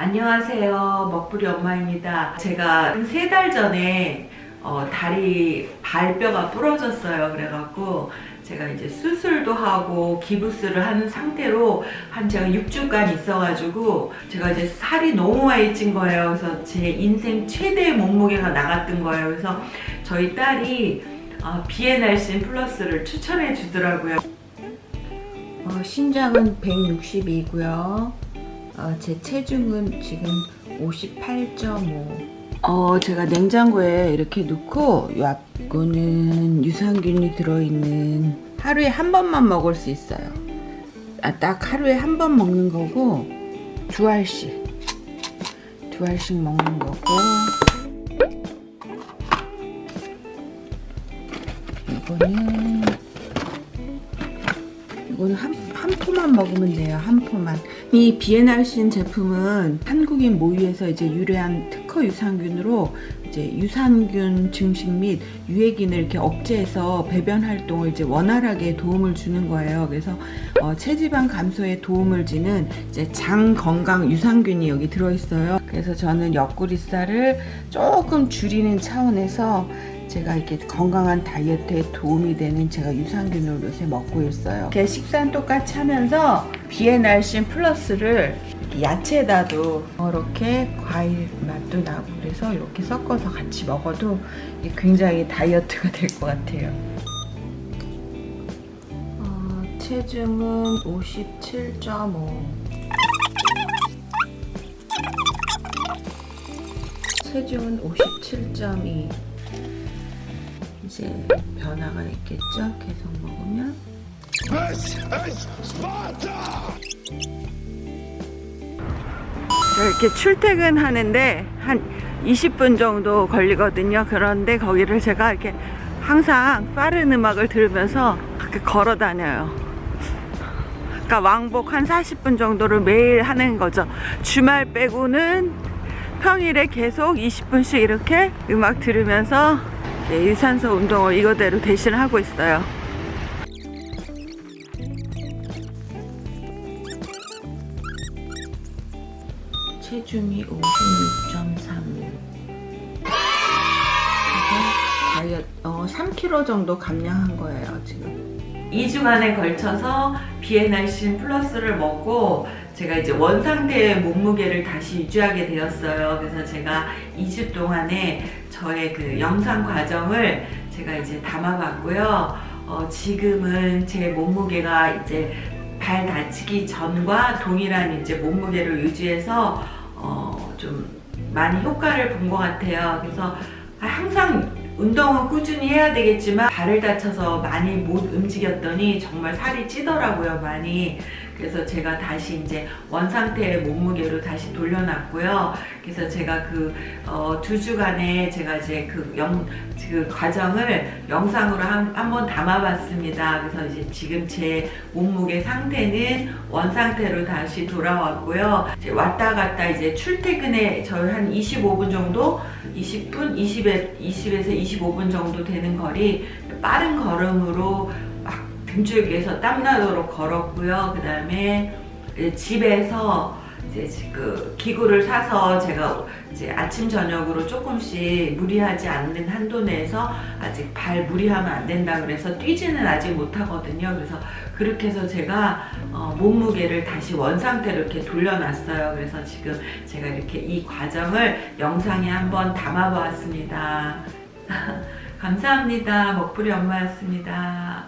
안녕하세요. 먹부리 엄마입니다. 제가 세 달 전에 어, 다리 발뼈가 부러졌어요. 그래갖고 제가 이제 수술도 하고 기부스를 한 상태로 한 제가 6주간 있어가지고 제가 이제 살이 너무 많이 찐 거예요. 그래서 제 인생 최대의 몸무게가 나갔던 거예요. 그래서 저희 딸이 어, 비엔알신 플러스를 추천해 주더라고요. 어, 신장은 162고요. 어, 제 체중은 지금 58.5. 어, 제가 냉장고에 이렇게 넣고 요거는 유산균이 들어있는 하루에 한 번만 먹을 수 있어요. 아, 딱 하루에 한 번 먹는 거고 두 알씩 두 알씩 먹는 거고 이거는 이거는 한, 한 포만 먹으면 돼요. 한 포만. 이 비엔알신 제품은 한국인 모유에서 이제 유래한 특허 유산균으로 이제 유산균 증식 및 유해균을 이렇게 억제해서 배변 활동을 이제 원활하게 도움을 주는 거예요. 그래서 어, 체지방 감소에 도움을 주는 이제 장 건강 유산균이 여기 들어있어요. 그래서 저는 옆구리살을 조금 줄이는 차원에서 제가 이렇게 건강한 다이어트에 도움이 되는 제가 유산균을 요새 먹고 있어요. 이렇게 식사는 똑같이 하면서 비엔알신 플러스를 야채에다도 이렇게 과일 맛도 나고 그래서 이렇게 섞어서 같이 먹어도 굉장히 다이어트가 될 것 같아요. 어, 체중은 57.5 체중은 57.2 이제 변화가 있겠죠? 계속 먹으면 이렇게 출퇴근하는데 한 20분 정도 걸리거든요. 그런데 거기를 제가 이렇게 항상 빠른 음악을 들으면서 걸어 다녀요. 그러니까 왕복 한 40분 정도를 매일 하는 거죠. 주말 빼고는 평일에 계속 20분씩 이렇게 음악 들으면서 네, 유산소 운동을 이거대로 대신 하고 있어요. 체중이 56.3 다이어트 어, 3kg 정도 감량한 거예요 지금 2주간에 걸쳐서 비엔알신 플러스를 먹고 제가 이제 원상태의 몸무게를 다시 유지하게 되었어요. 그래서 제가 2주 동안에 저의 그 영상 과정을 제가 이제 담아봤고요. 어, 지금은 제 몸무게가 이제 발 다치기 전과 동일한 이제 몸무게를 유지해서 어, 좀 많이 효과를 본 것 같아요. 그래서 항상 운동은 꾸준히 해야 되겠지만 발을 다쳐서 많이 못 움직였더니 정말 살이 찌더라고요 많이 그래서 제가 다시 이제 원상태의 몸무게로 다시 돌려놨고요. 그래서 제가 그 어, 두 주간에 제가 이제 그, 영, 그 과정을 영상으로 한, 한번 담아봤습니다. 그래서 이제 지금 제 몸무게 상태는 원상태로 다시 돌아왔고요. 왔다 갔다 이제 출퇴근에 저희 한 25분 정도 20분 20에, 20에서 25분 정도 되는 거리 빠른 걸음으로 막 등줄기에서 땀나도록 걸었고요. 그 다음에 집에서 이제 그 기구를 사서 제가 이제 아침 저녁으로 조금씩 무리하지 않는 한도 내에서 아직 발 무리하면 안 된다 그래서 뛰지는 아직 못하거든요. 그래서 그렇게 해서 제가 어 몸무게를 다시 원상태로 이렇게 돌려놨어요. 그래서 지금 제가 이렇게 이 과정을 영상에 한번 담아보았습니다. 감사합니다. 먹부리 엄마였습니다.